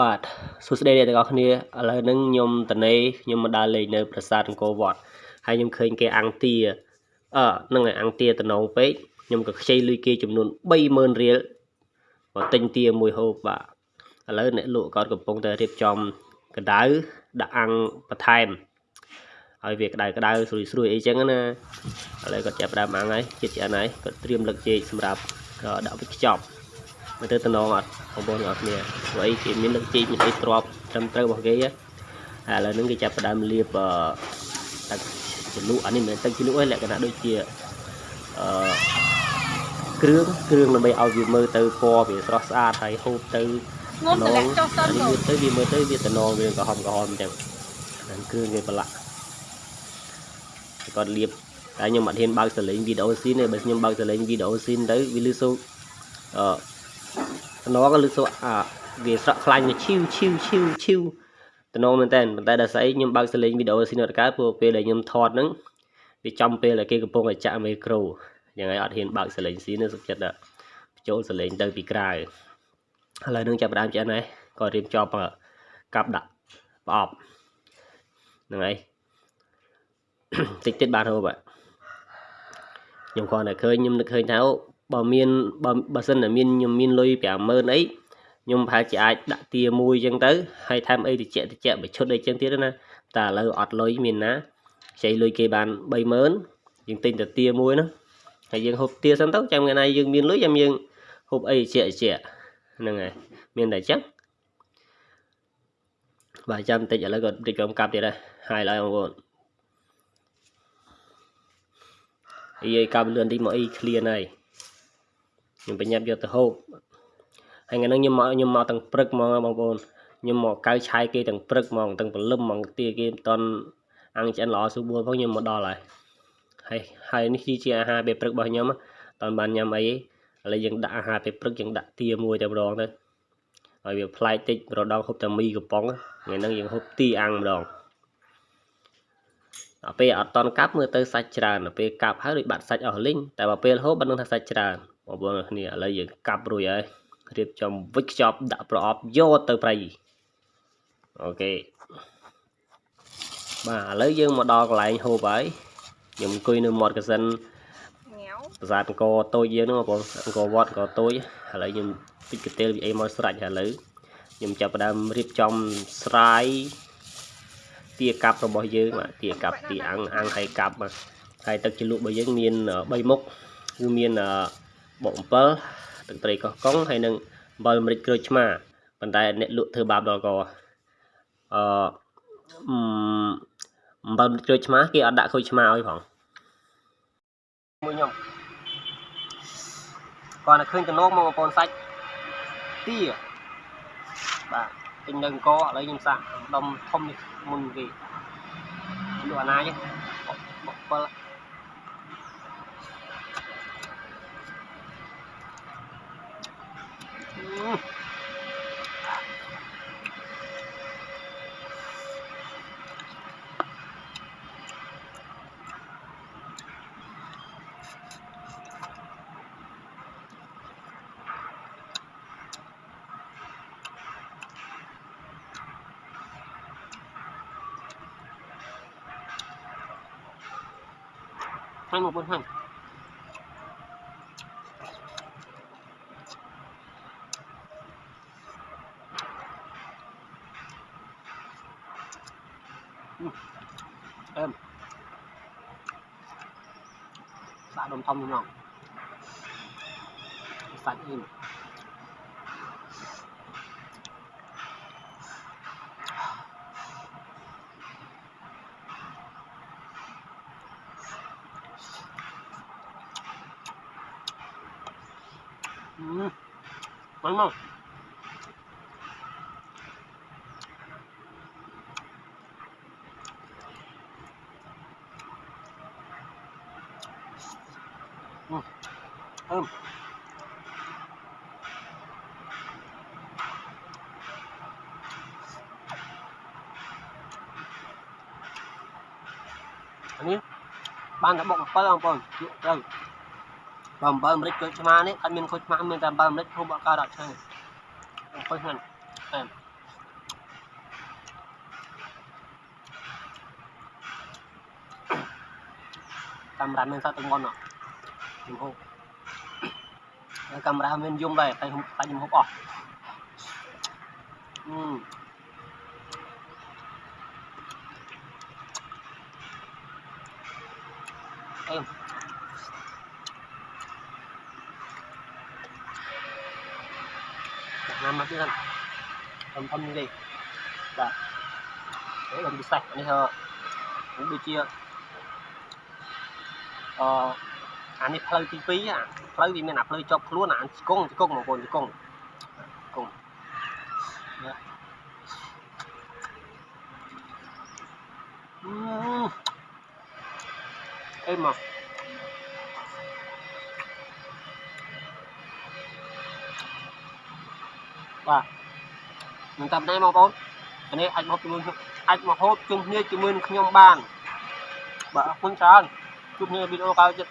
បាទសួស្តីអ្នកទាំងអស់គ្នាឥឡូវហ្នឹងខ្ញុំតនេខ្ញុំមកដើរលេងនៅ ប្រាសាទអង្គរវត្តហើយខ្ញុំឃើញគេអង្គទាអឺហ្នឹងហើយអង្គទាតំណងពេកខ្ញុំក៏ខ្ចីលុយគេចំនួន30000រៀលមកទិញទាមួយហូបបាទឥឡូវអ្នកលក់គាត់កំពុងតែរៀបចំកដៅដាក់អាំងបន្ថែមហើយវាក្តៅក្តៅស្រួយស្រួយអីចឹងណាឥឡូវគាត់ចាប់ដើមអាំងហើយជិតឆ្អិនហើយគាត់ត្រៀមលឹកចេកសម្រាប់ដាក់វិខ្ចប់ មើលទៅតំណងអត់បងប្អូនទាំងអស់គ្នាព្រោះអីគេមានលឹកជីកមានអីទ្របត្រឹមត្រូវរបស់គេហើយឥឡូវហ្នឹងគេចាប់ផ្ដើមលាបទឹកជ្រលក់អានេះមិនមែនទឹកជ្រលក់ទេលក្ខណៈដូចជាអឺគ្រឿងគ្រឿងដើម្បីឲ្យវាមើលទៅពណ៌វាស្រស់ស្អាតហើយហូបទៅងុំតម្លាក់ចុះសិនទៅទៅវាមើលទៅវាតំណងវាក្រហមក្រហមអញ្ចឹងហ្នឹងគ្រឿងគេប្រឡាក់គាត់លាបតែខ្ញុំអត់ហ៊ានបើកសលេងវីដេអូស៊ីនទេបើខ្ញុំបើកសលេងវីដេអូស៊ីនទៅវាលឺសូអឺ តំណងលឺសូអាវាស្រក់ខ្លាញ់ឈីវឈីវឈីវឈីវតំណងមែនតើប៉ុន្តែដល់ស្អីខ្ញុំបើកសលេងវីដេអូស៊ីនអត់កើតព្រោះពេលដែលខ្ញុំថតហ្នឹងវាចំពេលដែលគេកំពុងតែចាក់មីក្រូយ៉ាងហើយអត់ហ៊ានបើកសលេងស៊ីនទេសុខចិត្តបញ្ចូលសលេងទៅពីក្រៅឥឡូវនឹងចាប់ដើមឆ្អិនហើយក៏រៀបចំកាប់ដាក់ប្រអប់ហ្នឹងហើយតិចតិចបានហូបខ្ញុំគ្រាន់តែឃើញខ្ញុំនឹកឃើញថា បើមានបើបើសិនតែមានខ្ញុំមានលុយ50000អីខ្ញុំប្រហែលជាអាចដាក់ទាមួយអញ្ចឹងទៅហើយថែមអីតិចតិចបើឈុតអីអញ្ចឹងទៀតណាតែឥឡូវអត់លុយមានណាខ្ចីលុយគេបាន30000យើងទិញតែទាមួយណាហើយយើងហូបទាសិនទៅចាំថ្ងៃណាយើងមានលុយចាំយើងហូបអីជាជាហ្នឹងហើយមានតែអញ្ចឹងបាទចាំបន្តិចឥឡូវក៏តិចកំកាប់ទៀតដែរហើយឡើយបងប្អូនអីឲ្យកាប់លឿនតិចមកអីឃ្លានហើយ ខ្ញុំបញ្ញាប់យកទៅហូបហើយថ្ងៃហ្នឹងខ្ញុំមកខ្ញុំមកទាំងព្រឹកហ្មងបងប្អូនខ្ញុំមកកៅឆាយគេទាំងព្រឹកហ្មងទាំងព្រលឹមហ្មងទាគេមិនតន់អាំងឆ្អិនល្អស្រួលផងខ្ញុំមកដល់ហើយហើយហើយនេះជាអាហារពេលព្រឹករបស់ខ្ញុំតន់បានញ៉ាំអីឥឡូវយើងដាក់អាហារពេលព្រឹកយើងដាក់ទាមួយតែម្ដងទៅហើយវាប្លែកតិចម្ដងហូបតែមីកំប៉ុងថ្ងៃហ្នឹងយើងហូបទីអាំងម្ដងដល់ពេលអត់តន់កាប់មើលទៅសាច់ច្រើនដល់ពេលកាប់ហើយដូចបាត់សាច់អស់លីងតែបើពេលហូបបាត់នឹងថាសាច់ច្រើន បងប្អូនគ្នាឥឡូវយើងកាប់រួចហើយរៀបចំវិចខ្ចប់ដាក់ប្រអប់យកទៅប្រៃអូខេបាទឥឡូវយើងមកដល់កន្លែងហូបហើយខ្ញុំអង្គុយនៅមាត់កសិនប្រាសាទអង្គរតូចយើងហ្នឹងបងប្អូនអង្គរវត្តអង្គរតូចឥឡូវខ្ញុំតិចកទេលវាអីមកស្រាច់ហើយឥឡូវខ្ញុំចាប់ផ្ដើមរៀបចំស្រាយទាកាប់របស់យើងបាទទាកាប់ទាអាំងអាំងហើយកាប់បាទហើយទឹកជ្រលក់របស់យើងមាន3មុខគឺមាន បកអំពិលទឹកត្រីកោះកុងហើយនឹងអំបិលម្រេចក្រូចឆ្មាប៉ុន្តែអ្នកលក់ធ្វើបាបដល់កអឺអំបិលក្រូចឆ្មាគេអត់ដាក់ក្រូចឆ្មាឲ្យផងមួយខ្ញុំគាត់តែឃើញតំណងមកបងប្អូនសាច់ទាបាទទិញនៅអង្គឥឡូវខ្ញុំសាក់ដុំធំនេះមុនគេលក់អាណាទេបុ ข้างหมดบนข้างเอิ่มสาดมทอมน้องสาตอิน 嗯，嗯。នេះបានតែបុក7បងប្អូនយកទៅ បើអំបិលអាមេរិកចូលឆ្មានេះអត់មានខុសឆ្មាមានតែអំបិលអាមេរិកហូបអត់កើតអត់ឆ្ងាញ់ខុសហ្នឹងតែកាមេរ៉ាមានសតទៅងន់អត់ខ្ញុំហូបហើយកាមេរ៉ាមានយំដែរតែខ្ញុំខ្លាចខ្ញុំហូបអស់អឺអឺ ណាមកទៀតធំធំនេះទេបាទនេះខ្ញុំពិសេសនេះហឺខ្ញុំដូចជាអឺអានេះផ្លូវទី2អាផ្លូវវាមានអាផ្លូវជាប់ខ្លួនអាជង្គង់ជង្គង់បងប្អូនជង្គង់ជង្គង់ណាអឺអេមក បាទមិនតាមណែបងប្អូនអានេះអាចមកជាមួយខ្ញុំអាចមកហូបជុំគ្នាជាមួយនឹងខ្ញុំបានបាទអរគុណច្រើនជួបគ្នាវីដេអូក្រោយទៀត